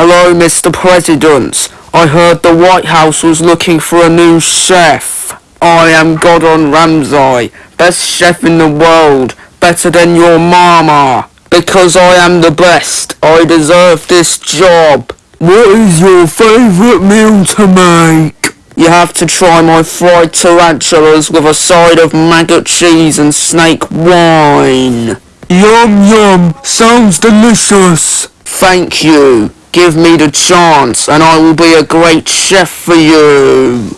Hello, Mr. President. I heard the White House was looking for a new chef. I am Gordon Ramsay, best chef in the world, better than your mama. Because I am the best, I deserve this job. What is your favourite meal to make? You have to try my fried tarantulas with a side of maggot cheese and snake wine. Yum yum, sounds delicious. Thank you. Give me the chance and I will be a great chef for you.